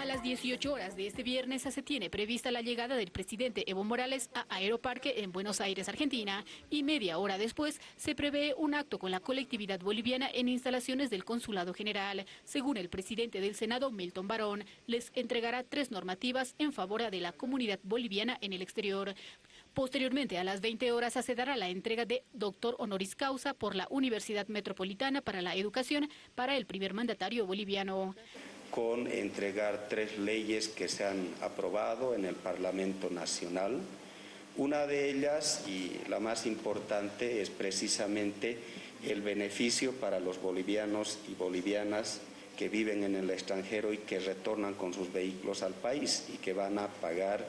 A las 18 horas de este viernes se tiene prevista la llegada del presidente Evo Morales a Aeroparque en Buenos Aires, Argentina, y media hora después se prevé un acto con la colectividad boliviana en instalaciones del Consulado General. Según el presidente del Senado, Milton Barón, les entregará tres normativas en favor de la comunidad boliviana en el exterior. Posteriormente, a las 20 horas, se dará la entrega de doctor honoris causa por la Universidad Metropolitana para la Educación para el primer mandatario boliviano con entregar tres leyes que se han aprobado en el Parlamento Nacional. Una de ellas, y la más importante, es precisamente el beneficio para los bolivianos y bolivianas que viven en el extranjero y que retornan con sus vehículos al país y que van a pagar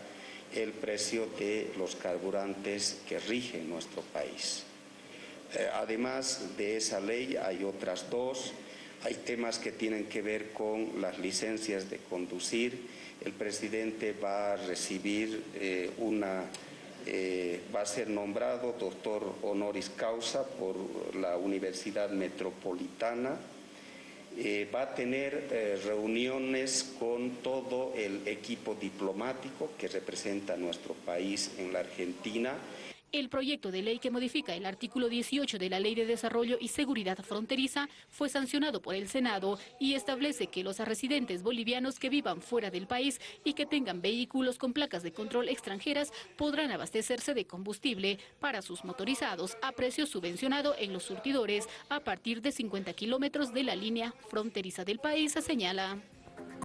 el precio de los carburantes que rigen nuestro país. Eh, además de esa ley hay otras dos hay temas que tienen que ver con las licencias de conducir. El presidente va a recibir eh, una, eh, va a ser nombrado doctor honoris causa por la Universidad Metropolitana. Eh, va a tener reuniones con todo el equipo diplomático que representa nuestro país en la Argentina. El proyecto de ley que modifica el artículo 18 de la Ley de Desarrollo y Seguridad Fronteriza fue sancionado por el Senado y establece que los residentes bolivianos que vivan fuera del país y que tengan vehículos con placas de control extranjeras podrán abastecerse de combustible para sus motorizados a precio subvencionado en los surtidores a partir de 50 kilómetros de la línea fronteriza del país, señala.